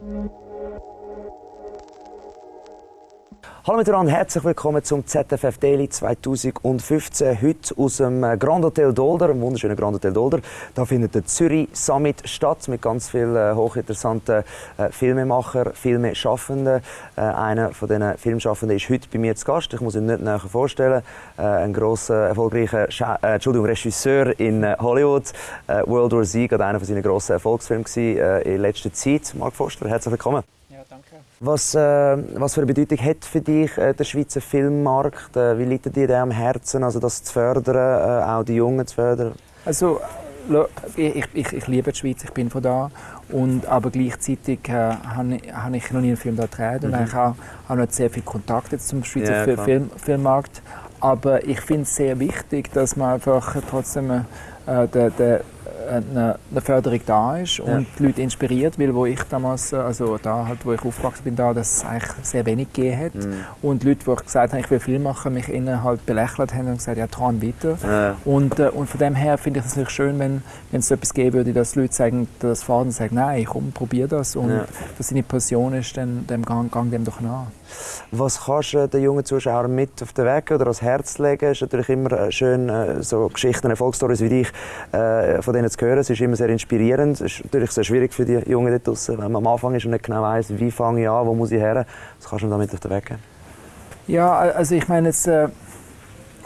Thank you. Hallo miteinander, herzlich willkommen zum ZFF Daily 2015. Heute aus dem Grand Hotel Dolder, einem wunderschönen Grand Hotel Dolder. Da findet der Zürich Summit statt mit ganz vielen äh, hochinteressanten äh, Filmemachern, Filmeschaffenden. Äh, einer von diesen Filmschaffenden ist heute bei mir zu Gast. Ich muss ihn nicht näher vorstellen. Äh, ein grosser, erfolgreicher Scha äh, Entschuldigung, Regisseur in Hollywood. World War Z, gerade einer von seinen grossen Erfolgsfilmen in letzter Zeit. Mark Forster, herzlich willkommen. Was, äh, was für eine Bedeutung hat für dich äh, der Schweizer Filmmarkt? Äh, wie liegt dir am Herzen, also das zu fördern, äh, auch die Jungen zu fördern? Also, ich, ich, ich liebe die Schweiz, ich bin von da. Und, aber gleichzeitig äh, habe ich, noch nie einen Film da gedreht. Und mhm. ich habe auch nicht sehr viel Kontakt jetzt zum Schweizer ja, Film, Filmmarkt. Aber ich finde es sehr wichtig, dass man einfach trotzdem äh, den, den eine, eine Förderung da ist und ja. die Leute inspiriert, weil wo ich damals, also da halt, wo ich aufgewachsen bin, da, dass es eigentlich sehr wenig gegeben hat mhm. und Leute, die gesagt haben, ich will Film machen, mich innen halt belächelt haben und gesagt, ja, träum weiter. Ja. Und, äh, und von dem her finde ich es natürlich schön, wenn, wenn es etwas geben würde, dass Leute sagen, das fahren und sagen, nein, komm, probier das und ja. dass seine Passion ist, dann, dann gang, gang dem doch nach. Was kannst du den jungen Zuschauern mit auf den Weg oder ans Herz legen? Es ist natürlich immer äh, schön, äh, so Geschichten, Erfolgsstories wie dich, äh, von denen zu hören. Es ist immer sehr inspirierend. Es ist natürlich sehr schwierig für die Jungen dort draussen, wenn man am Anfang ist und nicht genau weiß, wie fange ich an, wo muss ich her. Was kannst du damit auf den Weg geben? Ja, also ich meine jetzt... Äh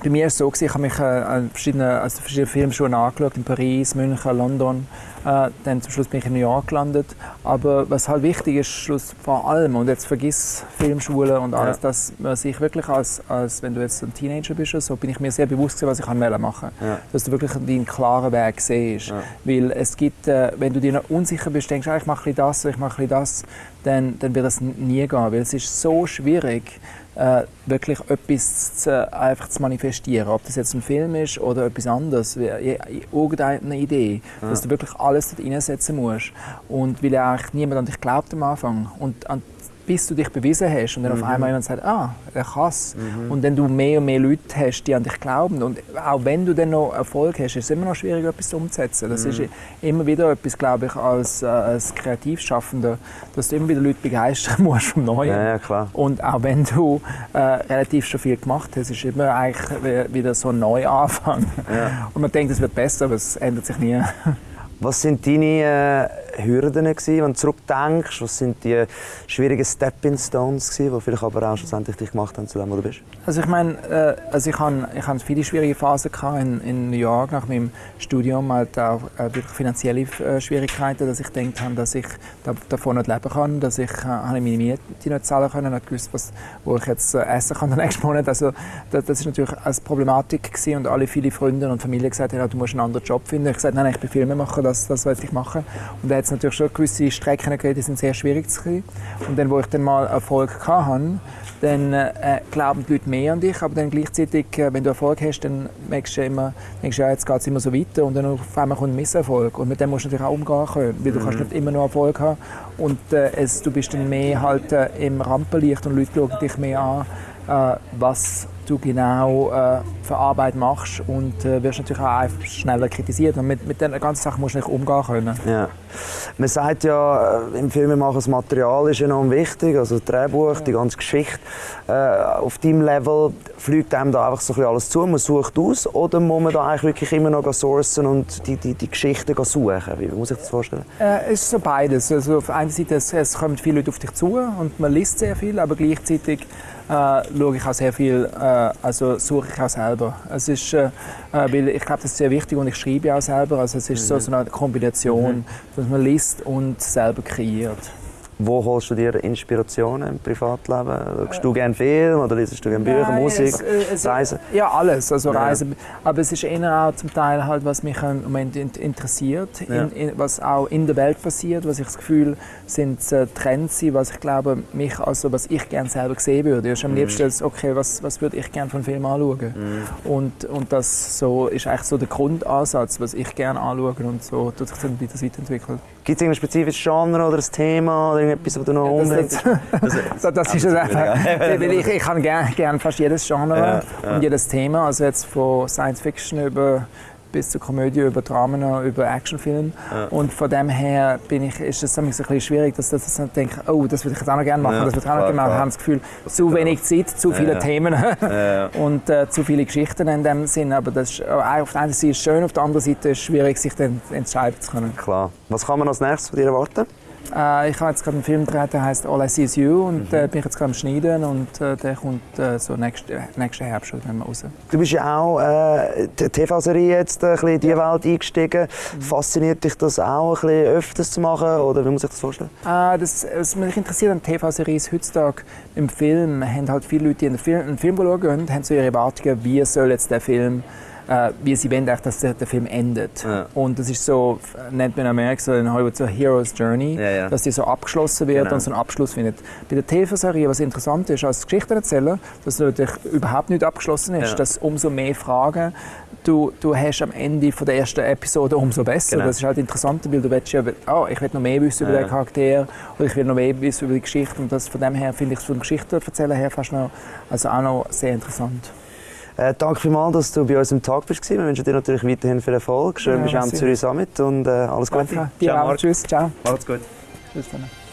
bei mir war es so, ich habe mich äh, an verschiedenen, also verschiedene Filmschulen angeschaut, in Paris, München, London. Äh, dann zum Schluss bin ich in New York gelandet. Aber was halt wichtig ist, Schluss vor allem, und jetzt vergiss Filmschulen und alles, ja. dass man sich wirklich als, als, wenn du jetzt ein Teenager bist, so bin ich mir sehr bewusst gewesen, was ich machen kann. Ja. Dass du wirklich deinen klaren Weg siehst. Ja. Weil es gibt, äh, wenn du dir noch unsicher bist, denkst, ah, ich mache das, ich mache das, dann, dann wird das nie gehen. Weil es ist so schwierig, äh, wirklich etwas zu, einfach zu manifestieren. Ob das jetzt ein Film ist oder etwas anderes, irgendeine Idee, ja. dass du wirklich alles dort reinsetzen musst. Und weil eigentlich niemand an dich glaubt am Anfang. Und an bis du dich bewiesen hast und dann mhm. auf einmal jemand sagt, ah, er kann es. Mhm. Und dann du mehr und mehr Leute hast, die an dich glauben. Und auch wenn du dann noch Erfolg hast, ist es immer noch schwierig, etwas umzusetzen. Das mhm. ist immer wieder etwas, glaube ich, als, äh, als Kreativschaffender, dass du immer wieder Leute begeistern musst vom Neuen. Ja, ja, klar. Und auch wenn du äh, relativ schon viel gemacht hast, ist es immer eigentlich wieder so ein Neuanfang. Ja. Und man denkt, es wird besser, aber es ändert sich nie. Was sind deine äh, Hürden gewesen, wenn du zurückdenkst? Was sind die schwierigen Stepping Stones gewesen, die vielleicht aber auch schlussendlich dich gemacht haben zu dem, wo du bist? Also ich meine, äh, also ich hatte ich viele schwierige Phasen in, in New York nach meinem Studium, halt auch äh, wirklich finanzielle äh, Schwierigkeiten, dass ich gedacht habe, dass ich da, davon nicht leben kann, dass ich äh, meine Miete nicht zahlen kann, nicht gewusst, was, wo ich jetzt äh, essen kann den nächsten Monat. Also das, das ist natürlich eine Problematik gewesen und alle viele Freunde und Familie gesagt haben, du musst einen anderen Job finden. Ich habe gesagt, nein, ich bin Filmemacher, das, das will ich machen. Und hat es natürlich schon gewisse Strecken gegeben, die sind sehr schwierig zu kriegen. Und dann, wo ich dann mal Erfolg hatte, dann äh, glauben die Leute mehr an dich, aber dann gleichzeitig, äh, wenn du Erfolg hast, dann merkst du immer, denkst, ja, jetzt geht es immer so weiter und dann auf einmal kommt ein Misserfolg. Und mit dem musst du natürlich auch umgehen können, weil du kannst mhm. nicht immer nur Erfolg haben und äh, es, du bist dann mehr halt äh, im Rampenlicht und Leute schauen dich mehr an, äh, was du genau äh, für Arbeit machst und äh, wirst natürlich auch einfach schneller kritisiert. Und mit, mit dieser ganzen Sache musst du nicht umgehen können. Ja. Man sagt ja, äh, im Filmemachen das Material ist enorm wichtig, also das Drehbuch, ja. die ganze Geschichte. Äh, auf deinem Level fliegt einem da einfach so ein alles zu, man sucht aus oder muss man da eigentlich wirklich immer noch sourcen und die, die, die Geschichten suchen? Wie muss ich das vorstellen? Äh, es ist so beides. Also auf einer Seite es, es kommen viele Leute auf dich zu und man liest sehr viel, aber gleichzeitig äh, schaue ich auch sehr viel, äh, also suche ich auch selber. Es ist, äh, äh weil ich glaube, das ist sehr wichtig und ich schreibe auch selber. Also es ist mhm. so, so eine Kombination, mhm. dass man liest und selber kreiert. Wo holst du dir Inspirationen im Privatleben? Schaust du gerne Film oder liest du gerne Bücher, Nein, Musik, es, äh, Reisen? Ja, alles. Also ja. Reisen. Aber es ist eher auch zum Teil halt, was mich im Moment interessiert, ja. in, in, was auch in der Welt passiert, was ich das Gefühl sind äh, Trends was ich glaube, mich, also was ich gerne selber sehen würde. Ich am mhm. liebsten, okay, was, was würde ich gerne von Film anschauen? Mhm. Und, und das so ist eigentlich so der Grundansatz, was ich gerne anschaue und so tut sich dann das weiterentwickelt. Gibt es ein spezifisches Genre oder ein Thema oder irgendetwas, das du noch ja, das, das, das, das ist es einfach. ich, ich kann gerne gern fast jedes Genre ja, und jedes Thema, also jetzt von Science Fiction über bis zur Komödie, über Dramen, über Actionfilme. Ja. Und von dem her bin ich, ist es ein bisschen schwierig, dass, dass ich denke, oh, das würde ich jetzt auch noch gerne machen, Ja, das würde ich auch noch gerne machen. Ich habe das Gefühl, zu wenig Zeit, zu viele Ja. Themen und äh, zu viele Geschichten in dem Sinn. Aber das ist, äh, auf der einen Seite ist es schön, auf der anderen Seite ist es schwierig, sich dann entscheiden zu können. Klar. Was kann man als nächstes von dir erwarten? Äh, ich habe jetzt gerade einen Film gedreht, der heißt All I See Is You und Mhm. äh, bin ich jetzt gerade am Schneiden und äh, der kommt äh, so nächsten nächsten Herbst mal raus. Du bist ja auch äh, die TV-Serie jetzt ein bisschen in diese Welt eingestiegen. Fasziniert dich das auch, ein bisschen öfters zu machen? Oder wie muss ich das vorstellen? Äh, das, was mich interessiert an TV-Serien heutzutage im Film, haben halt viele Leute, die in den Film, einen Film schauen, haben so ihre Erwartungen, wie soll jetzt der Film äh, wie sie wollen, eigentlich, dass der, der Film endet. Ja. Und das ist so, nennt man in Amerika so in Hollywood so Hero's Journey, Ja, ja. dass die so abgeschlossen wird Genau. und so einen Abschluss findet. Bei der TV-Serie, was interessant ist als Geschichtenerzähler, dass natürlich überhaupt nicht abgeschlossen ist, dass umso mehr Fragen du, du hast am Ende von der ersten Episode, umso besser. Genau. Das ist halt interessanter, weil du willst ja, oh, ich will noch mehr wissen über den Charakter oder ich will noch mehr wissen über die Geschichte und das von dem her finde ich es vom Geschichtenerzählen her fast noch, also auch noch sehr interessant. Äh, danke vielmals, dass du bei uns im Tag bist. Wir wünschen dir natürlich weiterhin viel Erfolg. Schön, Ja, bist du am. Zürich Summit und äh, alles Gute. Danke. Dir auch. Marc. Tschüss. Ciao. Alles gut. Tschüss. Dann.